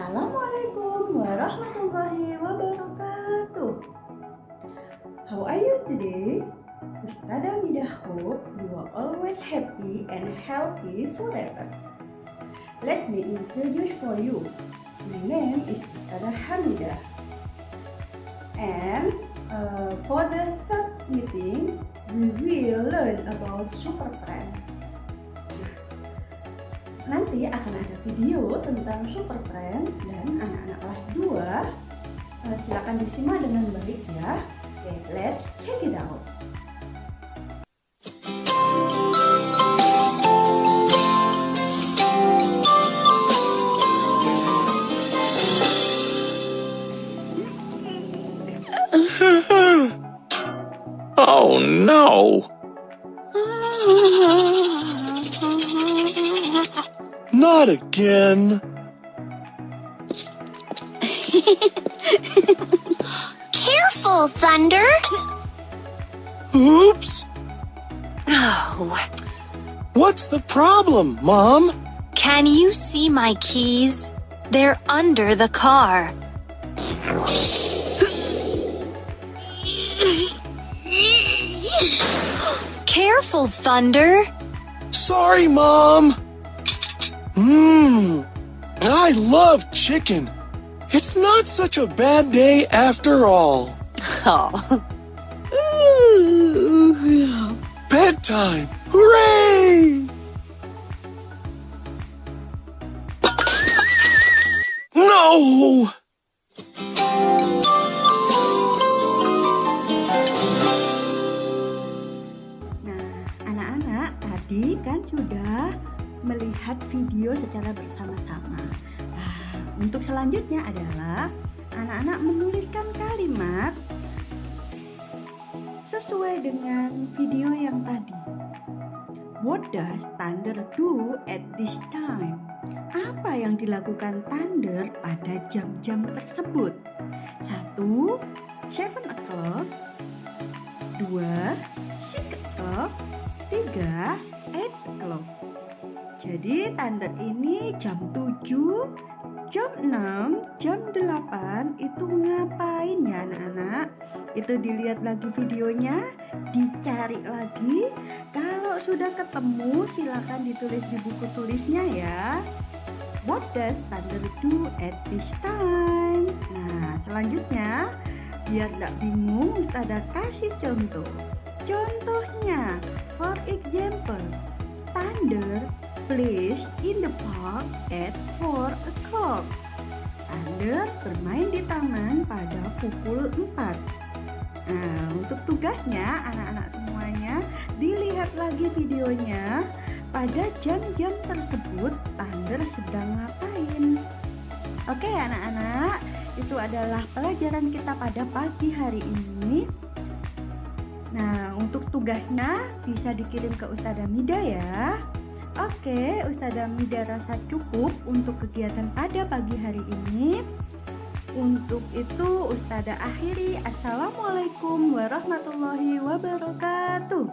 Assalamualaikum warahmatullahi wabarakatuh. How are you today? Ustada Midah hope you are always happy and healthy forever. Let me introduce for you. My name is Ustada Hamidah. And uh, for the third meeting, we will learn about super friend. Nanti akan ada video tentang super friend dan anak-anak kelas 2 uh, Silakan disimak dengan baik ya. Oke, let's check it out. Oh no! Not again! Careful, Thunder! Oops! Oh, What's the problem, Mom? can you see my keys? They're under the car. Careful, Thunder! Sorry, Mom! Mmm, I love chicken. It's not such a bad day after all. Oh. Bedtime! Hooray! No! Nah, anak-anak tadi kan sudah melihat video secara bersama-sama. Nah, untuk selanjutnya adalah anak-anak menuliskan kalimat sesuai dengan video yang tadi. What does Thunder do at this time? Apa yang dilakukan Thunder pada jam-jam tersebut? Satu, seven o'clock. Dua, six o'clock. Tiga, eight o'clock. Jadi Thunder ini jam 7, jam 6, jam 8 itu ngapain ya anak-anak? Itu dilihat lagi videonya, dicari lagi. Kalau sudah ketemu silakan ditulis di buku tulisnya ya. What does Thunder do at this time? Nah, selanjutnya biar tidak bingung Ustada kasih contoh. Contohnya, for example, Thunder plays in the park at 4 o'clock. Thunder bermain di taman pada pukul 4. Nah, untuk tugasnya anak-anak semuanya dilihat lagi videonya pada jam-jam tersebut Thunder sedang ngapain. Oke anak-anak, itu adalah pelajaran kita pada pagi hari ini. Nah, untuk tugasnya bisa dikirim ke Ustazah Mida ya. Oke, Ustazah Mida rasa cukup untuk kegiatan pada pagi hari ini. Untuk itu Ustazah akhiri Assalamualaikum warahmatullahi wabarakatuh